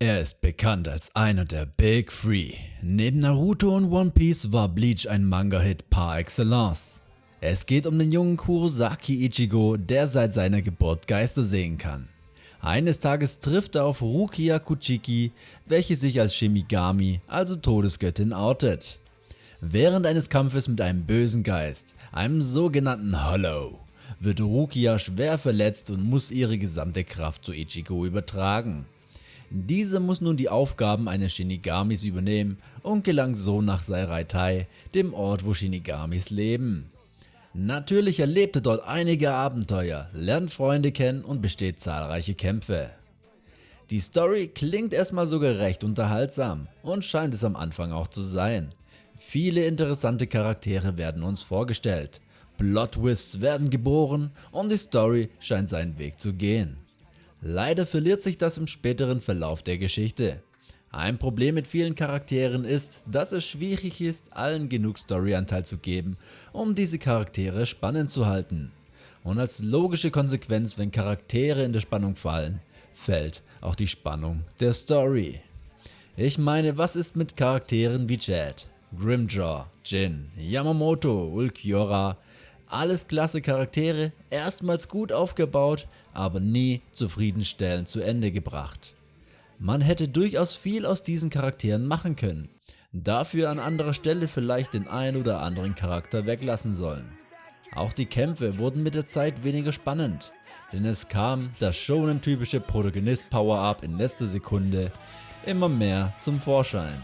Er ist bekannt als einer der Big Three. Neben Naruto und One Piece war Bleach ein Manga-Hit par excellence. Es geht um den jungen Kurosaki Ichigo, der seit seiner Geburt Geister sehen kann. Eines Tages trifft er auf Rukia Kuchiki, welche sich als Shimigami, also Todesgöttin, outet. Während eines Kampfes mit einem bösen Geist, einem sogenannten Hollow, wird Rukia schwer verletzt und muss ihre gesamte Kraft zu Ichigo übertragen. Dieser muss nun die Aufgaben eines Shinigamis übernehmen und gelangt so nach Saireitai, dem Ort wo Shinigamis leben. Natürlich erlebt er dort einige Abenteuer, lernt Freunde kennen und besteht zahlreiche Kämpfe. Die Story klingt erstmal sogar recht unterhaltsam und scheint es am Anfang auch zu sein. Viele interessante Charaktere werden uns vorgestellt, Plot-Twists werden geboren und die Story scheint seinen Weg zu gehen. Leider verliert sich das im späteren Verlauf der Geschichte. Ein Problem mit vielen Charakteren ist, dass es schwierig ist, allen genug Storyanteil zu geben, um diese Charaktere spannend zu halten. Und als logische Konsequenz, wenn Charaktere in der Spannung fallen, fällt auch die Spannung der Story. Ich meine, was ist mit Charakteren wie Chad, Grimjaw, Jin, Yamamoto, Ulquiorra, alles klasse Charaktere, erstmals gut aufgebaut, aber nie zufriedenstellend zu Ende gebracht. Man hätte durchaus viel aus diesen Charakteren machen können, dafür an anderer Stelle vielleicht den ein oder anderen Charakter weglassen sollen. Auch die Kämpfe wurden mit der Zeit weniger spannend, denn es kam das shonen typische Protagonist Power-Up in letzter Sekunde immer mehr zum Vorschein.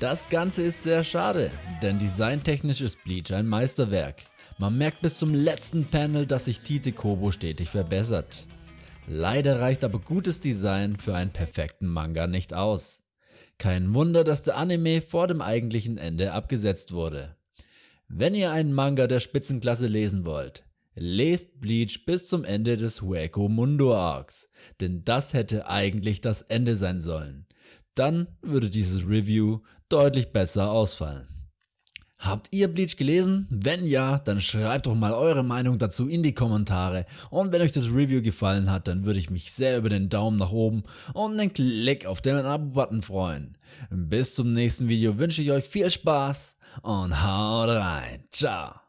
Das Ganze ist sehr schade, denn designtechnisch ist Bleach ein Meisterwerk. Man merkt bis zum letzten Panel, dass sich Tite Kobo stetig verbessert. Leider reicht aber gutes Design für einen perfekten Manga nicht aus. Kein Wunder, dass der Anime vor dem eigentlichen Ende abgesetzt wurde. Wenn ihr einen Manga der Spitzenklasse lesen wollt, lest Bleach bis zum Ende des Hueco Mundo Arcs, denn das hätte eigentlich das Ende sein sollen. Dann würde dieses Review deutlich besser ausfallen. Habt ihr Bleach gelesen? Wenn ja, dann schreibt doch mal eure Meinung dazu in die Kommentare und wenn euch das Review gefallen hat, dann würde ich mich sehr über den Daumen nach oben und einen Klick auf den Abo-Button freuen. Bis zum nächsten Video wünsche ich euch viel Spaß und haut rein. Ciao.